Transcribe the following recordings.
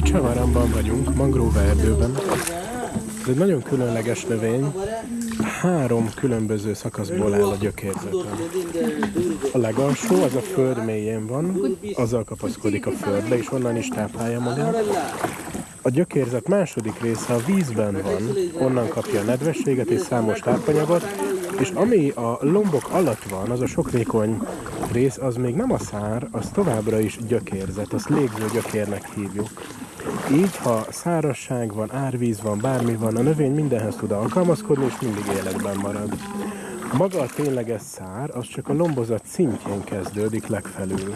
Picsavaramban vagyunk, mangrove erdőben. Ez egy nagyon különleges növény. Három különböző szakaszból áll a gyökérzete. A legalsó, az a föld mélyén van, azzal kapaszkodik a földbe, és onnan is táplálja magát. A gyökérzet második része a vízben van, onnan kapja a nedvességet és számos tápanyagot, és ami a lombok alatt van, az a sokrékony rész, az még nem a szár, az továbbra is gyökérzet, azt légző gyökérnek hívjuk. Így, ha szárazság van, árvíz van, bármi van, a növény mindenhez tud alkalmazkodni, és mindig életben marad. Maga a tényleges szár, az csak a lombozat szintjén kezdődik legfelül.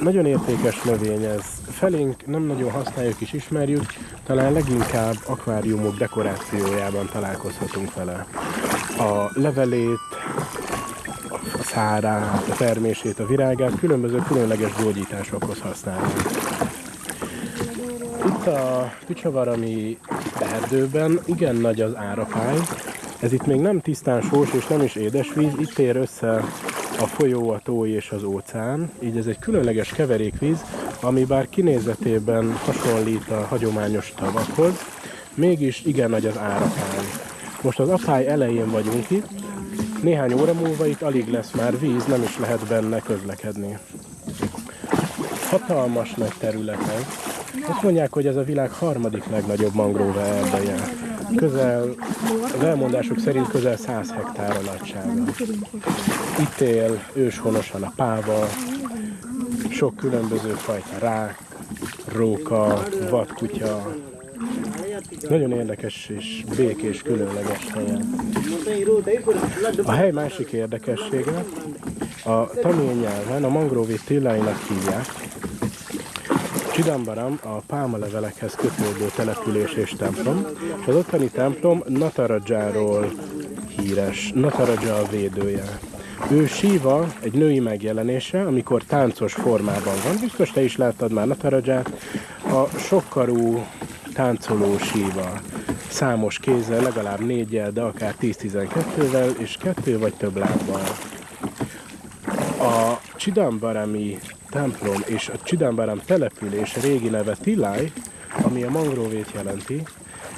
Nagyon értékes növény ez. Felénk nem nagyon használjuk és ismerjük, talán leginkább akváriumok dekorációjában találkozhatunk vele. A levelét, a szárát, a termését, a virágát különböző különleges gyógyításokhoz használjuk. Itt a Picsavarami erdőben igen nagy az árapály. Ez itt még nem tisztán sós és nem is édesvíz, itt ér össze a folyó, a tó és az óceán. Így ez egy különleges keverékvíz, ami bár kinézetében hasonlít a hagyományos tavakhoz, mégis igen nagy az árapály. Most az apály elején vagyunk itt, néhány óra múlva itt alig lesz már víz, nem is lehet benne közlekedni. Hatalmas nagy területek. Azt mondják, hogy ez a világ harmadik legnagyobb mangrove erdeje. Közel, az elmondások szerint közel 100 hektár a nagysága. Itt él őshonosan a páva, sok különböző fajta rák, róka, vadkutya. Nagyon érdekes és békés, különleges helyen. A hely másik érdekessége, a tamil nyelven a mangrovét tilláinak hívják, Csidambaram a pálmalevelekhez kötődő település és templom, az ottani templom Natarajáról híres, Nataraja a védője. Ő Síva egy női megjelenése, amikor táncos formában van. Biztos te is láttad már Nataraját. A sokkarú táncoló Síva. Számos kézzel, legalább négyel, de akár 10-12-vel, és kettő vagy több lábbal. A Csidambarami templom és a Csidambaram település régi neve Tilai, ami a mangrovét jelenti,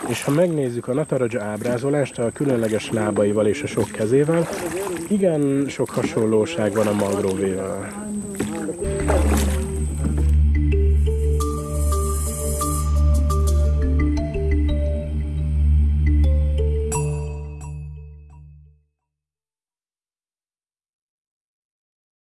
és ha megnézzük a Nataraja ábrázolást a különleges lábaival és a sok kezével, igen sok hasonlóság van a mangrovéval.